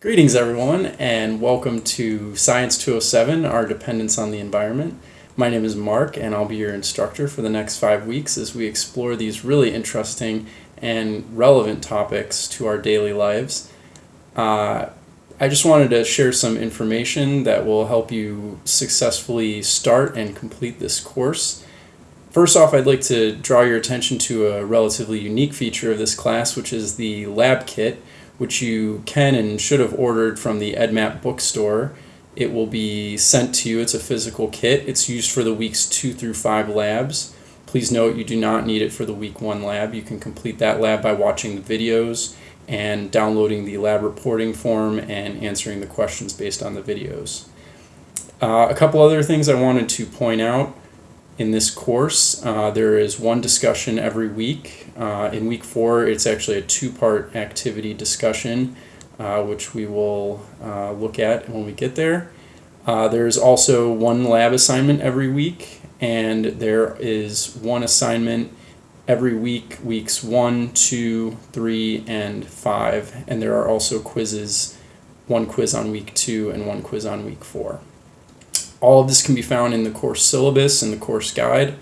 Greetings everyone and welcome to Science 207, our dependence on the environment. My name is Mark and I'll be your instructor for the next five weeks as we explore these really interesting and relevant topics to our daily lives. Uh, I just wanted to share some information that will help you successfully start and complete this course. First off, I'd like to draw your attention to a relatively unique feature of this class, which is the lab kit which you can and should have ordered from the EdMap bookstore. It will be sent to you. It's a physical kit. It's used for the weeks two through five labs. Please note you do not need it for the week one lab. You can complete that lab by watching the videos and downloading the lab reporting form and answering the questions based on the videos. Uh, a couple other things I wanted to point out in this course. Uh, there is one discussion every week. Uh, in week four, it's actually a two-part activity discussion, uh, which we will uh, look at when we get there. Uh, there's also one lab assignment every week, and there is one assignment every week, weeks one, two, three, and five. And there are also quizzes, one quiz on week two and one quiz on week four. All of this can be found in the course syllabus and the course guide.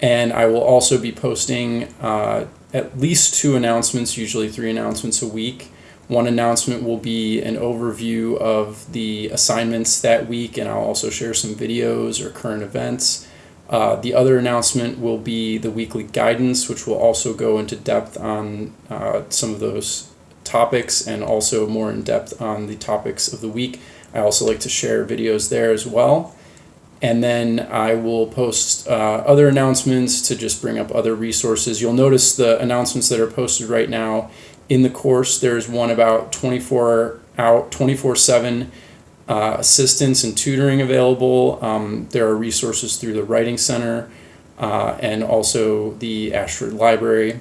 And I will also be posting uh, at least two announcements, usually three announcements a week. One announcement will be an overview of the assignments that week, and I'll also share some videos or current events. Uh, the other announcement will be the weekly guidance, which will also go into depth on uh, some of those topics and also more in depth on the topics of the week. I also like to share videos there as well. And then I will post uh, other announcements to just bring up other resources. You'll notice the announcements that are posted right now in the course. There's one about 24 out 24/7 uh, assistance and tutoring available. Um, there are resources through the Writing Center uh, and also the Ashford Library.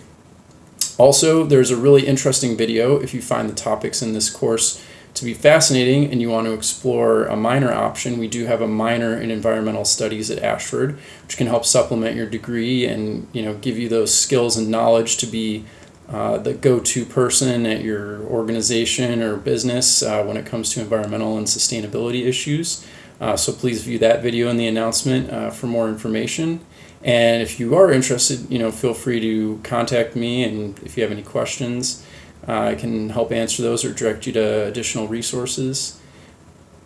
Also, there's a really interesting video if you find the topics in this course to be fascinating and you want to explore a minor option, we do have a minor in environmental studies at Ashford, which can help supplement your degree and you know give you those skills and knowledge to be uh, the go-to person at your organization or business uh, when it comes to environmental and sustainability issues. Uh, so please view that video in the announcement uh, for more information. And if you are interested, you know, feel free to contact me and if you have any questions. Uh, I can help answer those or direct you to additional resources.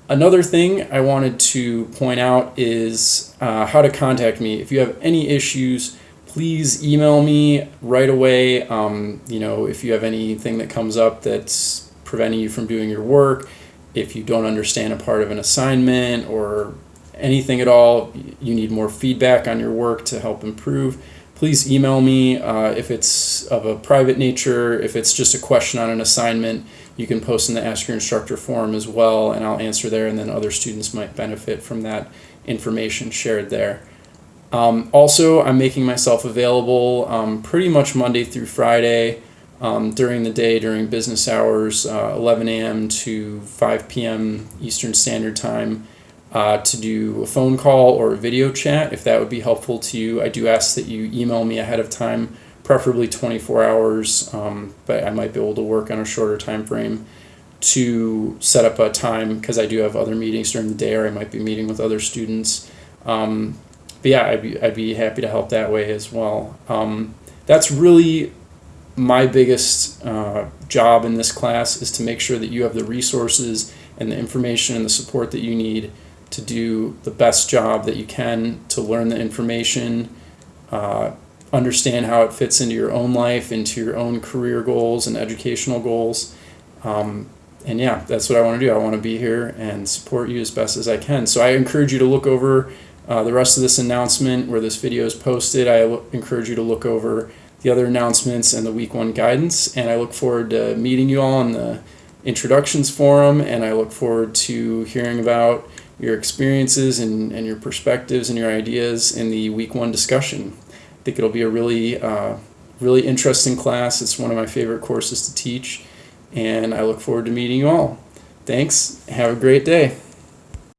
Another thing I wanted to point out is uh, how to contact me. If you have any issues, please email me right away. Um, you know, if you have anything that comes up that's preventing you from doing your work, if you don't understand a part of an assignment or anything at all, you need more feedback on your work to help improve, please email me uh, if it's of a private nature. If it's just a question on an assignment, you can post in the Ask Your Instructor forum as well, and I'll answer there, and then other students might benefit from that information shared there. Um, also, I'm making myself available um, pretty much Monday through Friday um, during the day, during business hours, uh, 11 a.m. to 5 p.m. Eastern Standard Time uh, to do a phone call or a video chat if that would be helpful to you. I do ask that you email me ahead of time, preferably 24 hours, um, but I might be able to work on a shorter time frame to set up a time because I do have other meetings during the day or I might be meeting with other students. Um, but yeah, I'd be, I'd be happy to help that way as well. Um, that's really my biggest uh, job in this class is to make sure that you have the resources and the information and the support that you need to do the best job that you can to learn the information, uh, understand how it fits into your own life, into your own career goals and educational goals. Um, and yeah, that's what I want to do. I want to be here and support you as best as I can. So I encourage you to look over uh, the rest of this announcement where this video is posted. I encourage you to look over the other announcements and the week one guidance. And I look forward to meeting you all in the introductions forum. And I look forward to hearing about your experiences and, and your perspectives and your ideas in the week one discussion. I think it'll be a really, uh, really interesting class. It's one of my favorite courses to teach, and I look forward to meeting you all. Thanks. Have a great day.